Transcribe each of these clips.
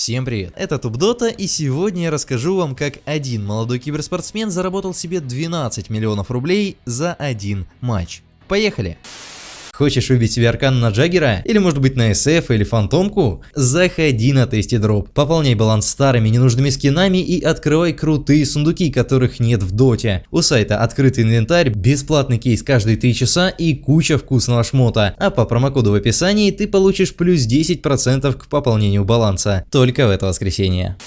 Всем привет, это TubeDota и сегодня я расскажу вам, как один молодой киберспортсмен заработал себе 12 миллионов рублей за один матч. Поехали! Хочешь выбить себе аркан на Джаггера? Или может быть на SF или Фантомку? Заходи на TastyDrop, пополняй баланс старыми ненужными скинами и открывай крутые сундуки, которых нет в доте. У сайта открытый инвентарь, бесплатный кейс каждые 3 часа и куча вкусного шмота. А по промокоду в описании ты получишь плюс 10% к пополнению баланса. Только в это воскресенье.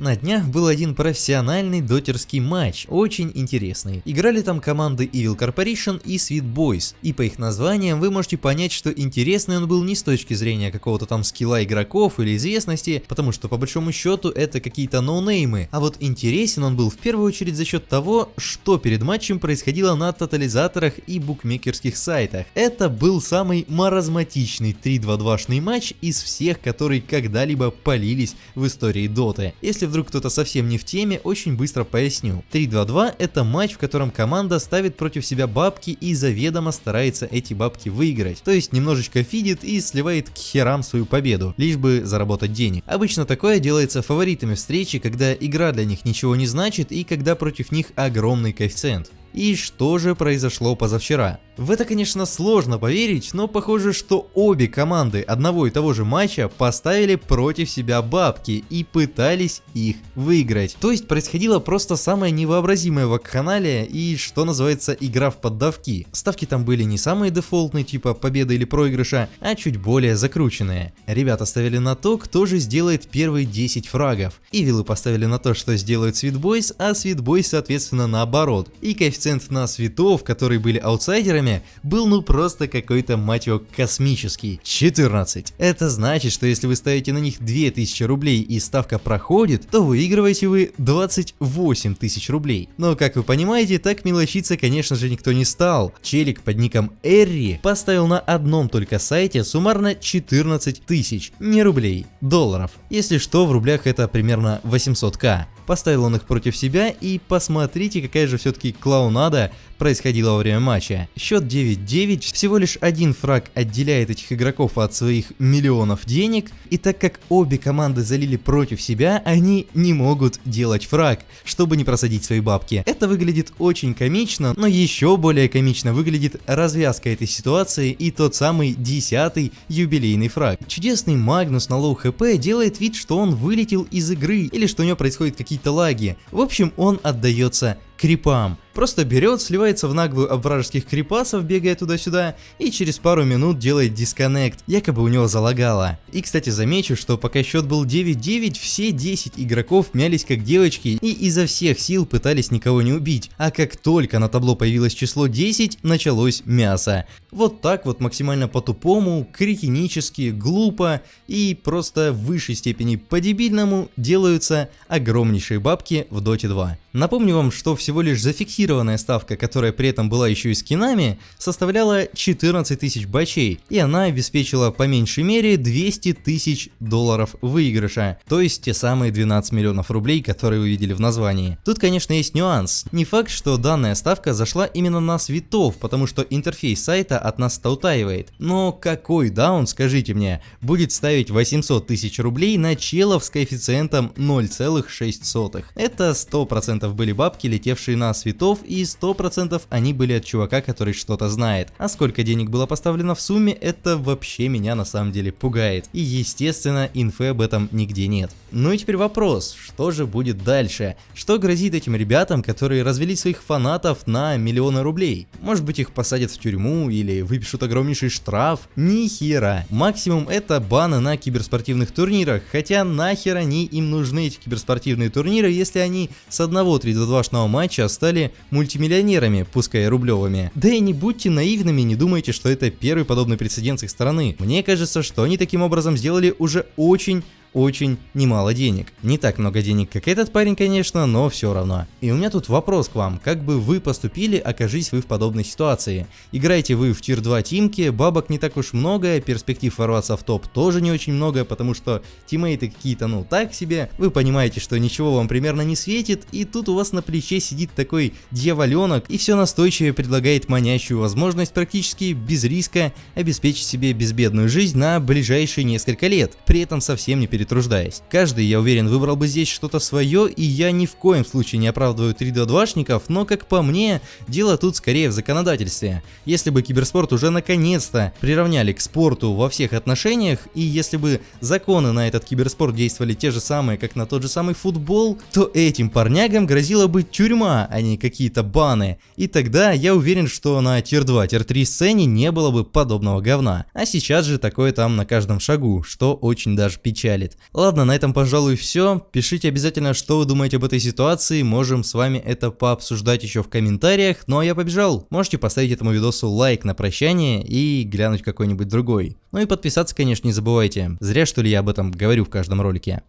На днях был один профессиональный дотерский матч, очень интересный. Играли там команды Evil Corporation и Sweet Boys, и по их названиям вы можете понять, что интересный он был не с точки зрения какого-то там скилла игроков или известности, потому что по большому счету это какие-то ноунеймы, а вот интересен он был в первую очередь за счет того, что перед матчем происходило на тотализаторах и букмекерских сайтах. Это был самый маразматичный 3-2-2-шный матч из всех, которые когда-либо полились в истории доты. Если вдруг кто-то совсем не в теме, очень быстро поясню. 3-2-2 это матч, в котором команда ставит против себя бабки и заведомо старается эти бабки выиграть. То есть немножечко фидит и сливает к херам свою победу, лишь бы заработать денег. Обычно такое делается фаворитами встречи, когда игра для них ничего не значит и когда против них огромный коэффициент. И что же произошло позавчера? В это, конечно, сложно поверить, но похоже, что обе команды одного и того же матча поставили против себя бабки и пытались их выиграть. То есть происходило просто самое невообразимое вакханалия и, что называется, игра в поддавки. Ставки там были не самые дефолтные, типа победа или проигрыша, а чуть более закрученные. Ребята ставили на то, кто же сделает первые 10 фрагов. Ивилы поставили на то, что сделают Boys, а Boys соответственно наоборот. И коэффициент на светов, которые были аутсайдерами, время был ну просто какой-то, мать его, космический. 14. Это значит, что если вы ставите на них 2000 рублей и ставка проходит, то выигрываете вы 28 тысяч рублей. Но как вы понимаете, так мелочиться конечно же никто не стал. Челик под ником Эрри поставил на одном только сайте суммарно 14 тысяч, не рублей, долларов. Если что, в рублях это примерно 800к. Поставил он их против себя и посмотрите, какая же все-таки клоунада происходила во время матча. Счет 9-9, всего лишь один фраг отделяет этих игроков от своих миллионов денег, и так как обе команды залили против себя, они не могут делать фраг, чтобы не просадить свои бабки. Это выглядит очень комично, но еще более комично выглядит развязка этой ситуации и тот самый десятый юбилейный фраг. Чудесный Магнус на low HP делает вид, что он вылетел из игры, или что у него происходят какие-то какие-то лаги. В общем, он отдается крипам. Просто берет, сливается в наглую об вражеских крипасов, бегая туда-сюда, и через пару минут делает дисконнект, якобы у него залагало. И кстати замечу, что пока счет был 9-9, все 10 игроков мялись как девочки и изо всех сил пытались никого не убить, а как только на табло появилось число 10, началось мясо. Вот так вот максимально по-тупому, кретинически, глупо и просто в высшей степени по-дебильному делаются огромнейшие бабки в Dota 2. Напомню вам, что всего лишь зафиксированная ставка, которая при этом была еще и скинами, составляла 14 тысяч бачей, и она обеспечила по меньшей мере 200 тысяч долларов выигрыша, то есть те самые 12 миллионов рублей, которые вы видели в названии. Тут, конечно, есть нюанс. Не факт, что данная ставка зашла именно на светов, потому что интерфейс сайта от нас стаутаивает. Но какой даун, скажите мне, будет ставить 800 тысяч рублей на челов с коэффициентом 0,6? Это 100% 100% были бабки, летевшие на светов, и 100% они были от чувака, который что-то знает. А сколько денег было поставлено в сумме, это вообще меня на самом деле пугает. И естественно, инфы об этом нигде нет. Ну и теперь вопрос, что же будет дальше? Что грозит этим ребятам, которые развели своих фанатов на миллионы рублей? Может быть их посадят в тюрьму или выпишут огромнейший штраф? Ни хера. Максимум это баны на киберспортивных турнирах, хотя нахер они им нужны эти киберспортивные турниры, если они с одного одного 3-2-2 матча стали мультимиллионерами, пускай рублевыми. Да и не будьте наивными, не думайте, что это первый подобный прецедент с их стороны. Мне кажется, что они таким образом сделали уже очень очень немало денег. Не так много денег, как этот парень, конечно, но все равно. И у меня тут вопрос к вам, как бы вы поступили, окажись вы в подобной ситуации. Играете вы в тир 2 тимки, бабок не так уж много, перспектив ворваться в топ тоже не очень много, потому что тиммейты какие-то ну так себе, вы понимаете, что ничего вам примерно не светит, и тут у вас на плече сидит такой дьяволенок и все настойчиво предлагает манящую возможность практически без риска обеспечить себе безбедную жизнь на ближайшие несколько лет, при этом совсем не переживая перетруждаясь. Каждый, я уверен, выбрал бы здесь что-то свое, и я ни в коем случае не оправдываю 3D2шников, но как по мне, дело тут скорее в законодательстве. Если бы киберспорт уже наконец-то приравняли к спорту во всех отношениях, и если бы законы на этот киберспорт действовали те же самые, как на тот же самый футбол, то этим парнягам грозила бы тюрьма, а не какие-то баны. И тогда я уверен, что на тир 2, тир 3 сцене не было бы подобного говна. А сейчас же такое там на каждом шагу, что очень даже печалит. Ладно, на этом пожалуй все. Пишите обязательно, что вы думаете об этой ситуации, можем с вами это пообсуждать еще в комментариях. Ну а я побежал. Можете поставить этому видосу лайк на прощание и глянуть какой-нибудь другой. Ну и подписаться, конечно, не забывайте. Зря что ли я об этом говорю в каждом ролике.